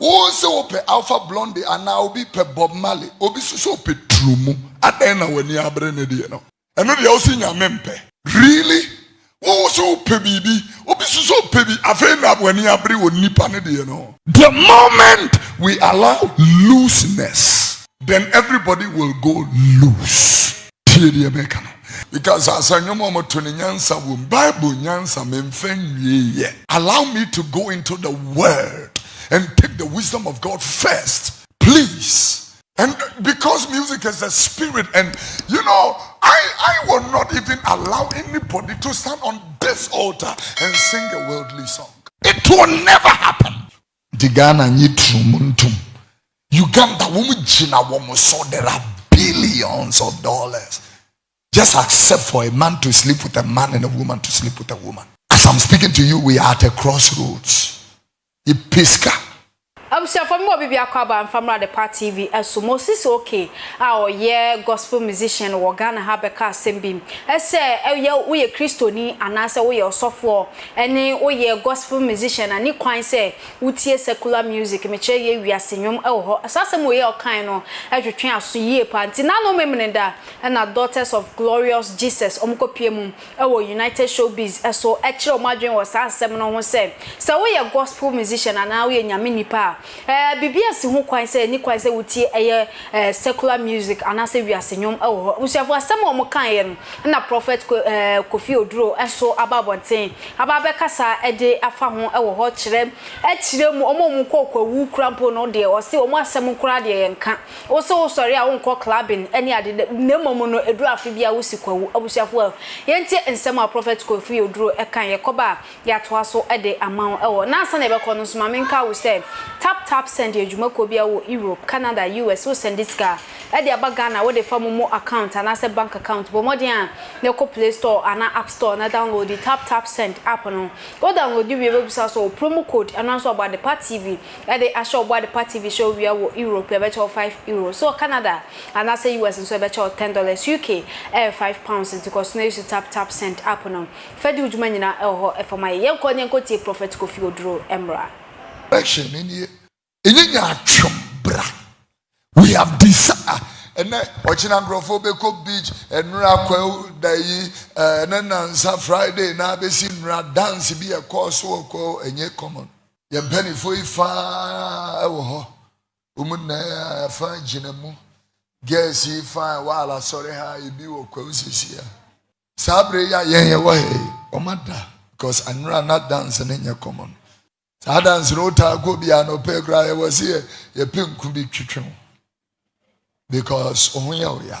wɔn sɛ wɔpɛ alpha blondy anaa obi pɛ bob marley obi nso sɛ ɔpɛ turumu adan na w'ani abere ne deɛ no. Ɛno deɛ ɔsi nyame mpɛ really? Wɔn sɛ ɔpɛ biribi obi nso sɛ ɔpɛ bi afei na w'ani abere wɔ nipa ne deɛ no. The moment we allow looseness then everybody will go loose. Tie deɛ bɛka no. Because as I to ne nyansa wom bible nyansa memfa nwie yɛ allow me to go into the word and take the wisdom of god first please. And because music is a spirit and you know i i will not even allow anybody to stand on this altar and sing a worldly song. It will never happen. Uganda so there are billions of dollars. Just accept for a man to sleep with a man and a woman to sleep with a woman. As I'm speaking to you, we are at a crossroads. e pisca. Mi wɔ bibi akɔ aba nfamra de pa tv ɛso moses oke a ɔyɛ gospel musician wɔ ghana ha bɛka asɛm bi ɛsɛ ɛyɛ woyɛ kristoni anaasɛ woyɛ ɔsɔfoɔ ɛne woyɛ gospel musician a ne kwan sɛ wotie secular music mekyerɛ yɛ wiase nnwom ɛwɔ hɔ saa asɛm wɔ yɛ ɔkan no ɛtwetwe aso yie pa. Nti nanom memene da ɛna daughters of glorious jesus ɔmo kɔpie mu ɛwɔ united showbiz. Ɛso ɛkyerɛ ɔmo adwene wɔ saa asɛm no ho sɛ sɛ woyɛ gospel musician anaa woyɛ nyame nipa eh bbs ho kwan sɛ ni kwan sɛ wotie ɛyɛ eh secular music anase wiase nyom ɛwɔ hɔ. Usiafo asɛm ɔmo kan yɛ no na prophet eh, kofi oduro ɛso ababɔnten ababe kasa ɛde afa ho ɛwɔ hɔ kyerɛ ɛkyerɛ mu ɔmo mu kɔkɔ wu krampo no deɛ ɔse ɔmo asɛm kora deɛ yɛ nka wo sɛ wo sɔre a wo nkɔ clubbing ɛne ade ne mmom no ɛduru afe bi wo si kwawu abusuafo yɛntie nsɛm a prophet kofi oduro ɛkan yɛkɔba yɛatoa so ɛde ama wo ɛwɔ. Nansa na ɛbɛkɔ no nso ma menka wo sɛ tap tap tap send your jumako bia wo Europe, Canada, US, so send this car. At the Abagana, what the form more account and as bank account, but more than the Play Store and App Store, na download the tap tap send app. No, go download the website so promo code and also about the part TV. At the Asho about the part TV show we are Europe, we better five euro. So Canada and as US and so better ten dollars UK, e eh, five pounds into continuation tap tap send app. No, Fedu Jumanina, eh, oh, eh, for my young Konyan Koti Prophet Kofi Odro Emra. Action in here. Ɛnyɛ nya atwom bra. We have decided. ɛnɛ ɔkyena nkurɔfoɔ bɛkɔ beach ɛnura akɔ da yi ɛnɛ nansa friday na abɛsi nnura dance bi ɛkɔɔ so ɔkɔ ɛnyɛ common. Yɛn mpanyinfoɔ yi faa ɛwɔ hɔ wɔn nyinaa ɛfa gyina mu girls yi faa waala sɔre ha ebi wɔ kwawu sisi ha saa abere yi a yɛn yɛ wɔ ha yi wɔn ada because nnura na dance ne nyɛ common saa dance no taa kɔ bi a na ɔpɛ kura yɛ wɔ si yɛ yɛpɛ nku bi twitwi ho. Because ɔho yɛ ɔya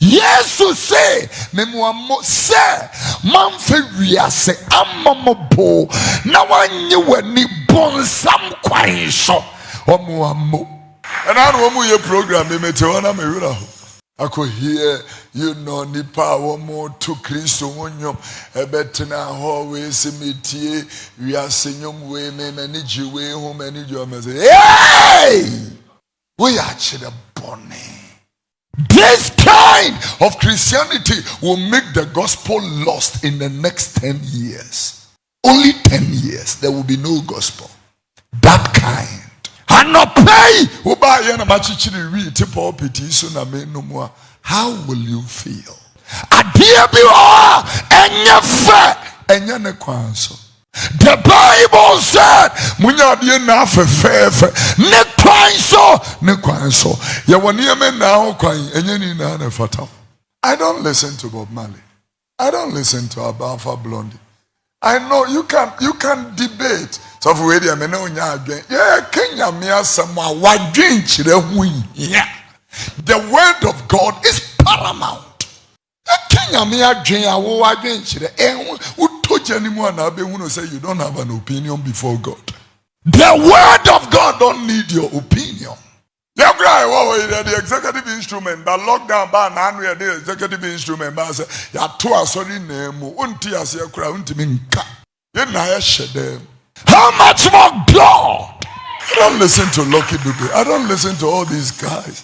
yesu se memuamo sɛ mamfa wiase ama mo bo na wanye w'ani bɔnsam kwan so. Ɔmoamo ɛna na wɔn yɛ program bi mete hɔ na mewerɛ ho akɔhie you know nipa a wɔn to kristo ho nnwom ɛbɛtena hɔ wei sɛ metie wiase nnwom wei me m'ani gye wei ho m'ani gye ɔmɛ sɛ hey woyɛ akyerɛ this kind of Christianity will make the gospel lost in the next 10 years. Only 10 years, there will be no gospel. That kind. Anɔpɛi wobaayɛ na makyekyere wi te pulpit so na menom a how will you feel? Adeɛ bi wɔ hɔ ɛnyɛ fɛ ɛnyɛ ne kwan so. The Bible said, "Munyadie na fɛfɛɛfɛ ne kwan so ne kwan so." Yɛwɔ nneɛma na ho kwan ɛnyɛ ni na na fata. I don't listen to Bob Marley. I don't listen to Alpha Blondy. I know you can you can debate. So for radio me no nya adwen. Yeah, Kenya me asɛm a wadwen kyerɛ ho hia. The word of God is paramount. Kenya me adwen a wo adwen kyerɛ ɛho wotɔ gya ne mu a na abɛhu no sɛ you don't have an opinion before God. The word of God don't need your opinion. Yeah, the executive instrument? But lockdown, now we the executive instrument. But say, ya to a sorry name. Unti as ya cry. Unti minka. You na ya them. How much more God? I don't listen to Lucky Dube. I don't listen to all these guys.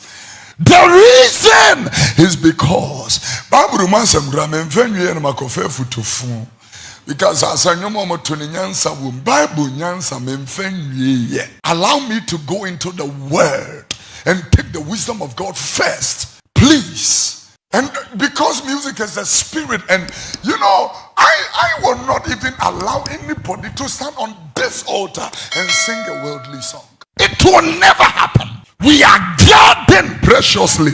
The reason is because Bible makofe futufu. because as I know mama to nyansa wom bible nyansa memfa nwie allow me to go into the word and take the wisdom of god first please and because music is a spirit and you know i i will not even allow anybody to stand on this altar and sing a worldly song it will never happen we are guarding preciously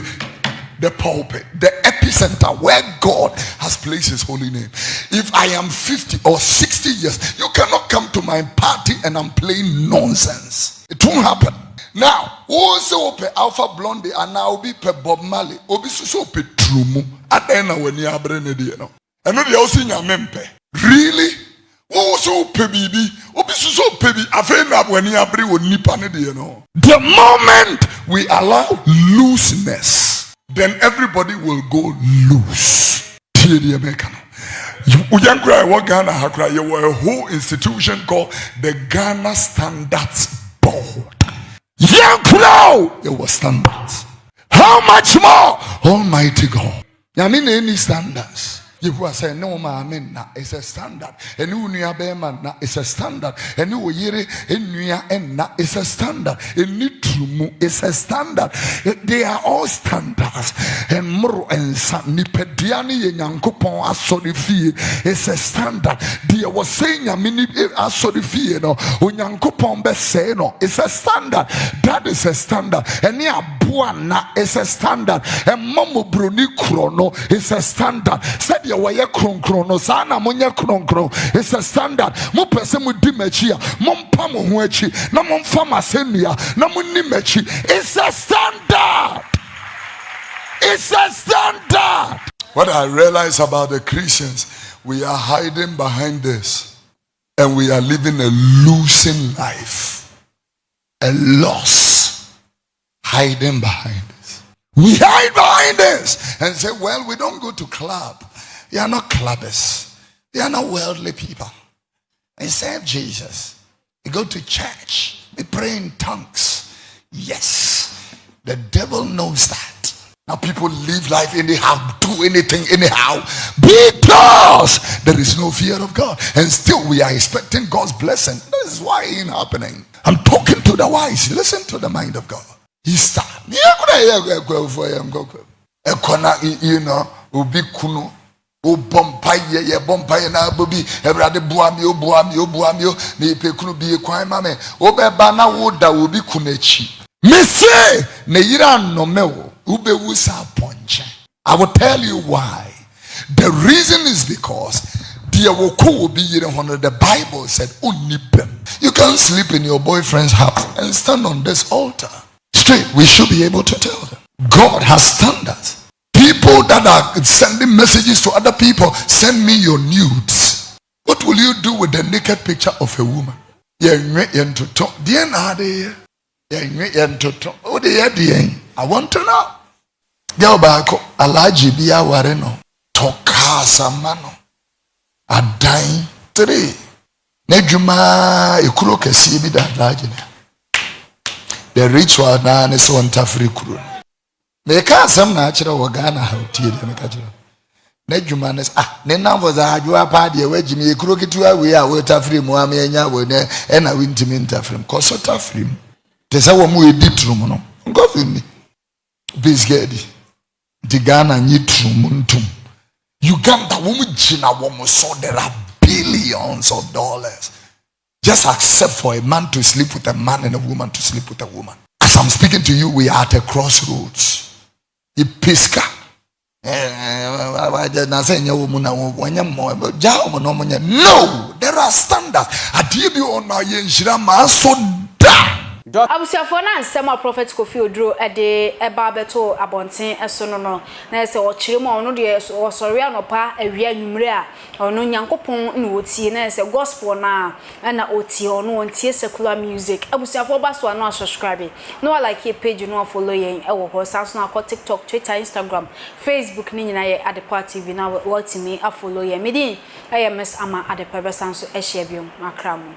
the pulpit, the epicenter where God has placed his holy name. If I am 50 or 60 years, you cannot come to my party and I'm playing nonsense. It won't happen. now wọn sẹ wọn pẹ alpha blonde anaa obi pẹ bob marley obi soso pẹ turumu adan na wọn ni abere ne deɛ no ɛno deɛ ɔsi nyame mpɛ really? Wọn sọ pẹ biribi obi soso pẹ bi afei na wọn ni abere wɔ nipa ne deɛ no the moment we allow looseness then everybody will go loose. Tie deɛ mɛka no. Ujankura ɛwɔ Ghana Hakura, kura yɛwɔ a whole institution called the Ghana Standards Board. Yankura yɛwɔ standards. How much more? Almighty God. Nyame na any standards. Yehu asɛ ne wo maame na it's a standard. Ɛne wo nua bɛrima na it's a standard. Ɛne wo yere nnua ɛnna it's a standard. Ɛni turumu it's a standard they are all standards. Ɛmmoro ɛnsa nipadua ne yɛ nyankopɔn asɔre fie. It's a standard. Deɛ wɔsɛe nyame ne asɔre fie no onyankopɔn bɛsɛe no. It's a standard. That is a standard. Ɛne aboa na it's a standard. Ɛma mmɔborɔni korɔ no it's a standard. Sɛdeɛ deɛ wɔyɛ kronkron no saa na monyɛ kronkron it's a standard. Mopɛ sɛ modi m'akyi a mompa mo ho akyi na momfa mo asɛnnua na monni m'akyi it's a standard. It's a standard. What i realize about the christians we are hiding behind this and we are living a losing life a loss hiding behind this we hide behind this and say well we don't go to club they are not clubbers. They are not worldly people. They serve Jesus. They go to church. They pray in tongues. Yes, the devil knows that. Now people live life anyhow, do anything anyhow, because there is no fear of God. And still we are expecting God's blessing. This is why it ain't happening. I'm talking to the wise. Listen to the mind of God. He's you know, ubi kunu mpaeɛ na me o me. O me o kunu woda obi mese i will tell you why. The reason is because deɛ wɔkɔ wɔ bi yere ho no the bible said you can't sleep in your boyfriend's house and stand on this altar straight we should be able to tell them. God has standards People that are sending messages to other people, send me your nudes. What will you do with the naked picture of a woman? Oh, I want to know. Girl baako alagye bi aware no no adan three n'adwuma ekuro kɛseɛ bi da alagye no the ritual naa ne sɛ ɔntafere kuro no meka asɛm na akyerɛ wɔ ghana ha tie deɛ meka kyerɛ n'adwuma no ah ne namfo sɛ adwoa paa deɛ woagyi me yɛkuro ketewa wei a wotafiri mu a meɛnya wɔ nɛ ɛna wontimi ntafiri mu kɔ so tafiri mu te sɛ wɔ mu ɛdi turum no nkɔso nni bisika adi nti ghana nye turum ntom uganda wɔm gyina wɔm so there are billions of dollars just accept for a man to sleep with a man and a woman to sleep with a woman as i'm speaking to you we are at a crossroads ipiska no there are standards adeɛ bi wɔ na yɛ nhyira maa so da. Abusuafoɔ na nsɛm a prophet kofi oduro de ɛba abɛto abɔnten so no no na sɛ ɔkyerɛ mu a ɔno deɛ ɔsɔre anɔpa awia anwummere a ɔno nyankopɔn na ɔtie na sɛ gospel na ɛna ɔtie ɔno ɔntie secular music. Abusuafoɔ ba so a no asubscribe. Na walike yɛ page no afollow yɛn ɛwɔ hɔ. Saa so no akɔ tiktok twitter instagram facebook ne nyinaa yɛ adepa tv na wɔtumi afollow yɛn. Medin ɛyɛ miss ama adepa bɛsa nso ahyia biom akra mu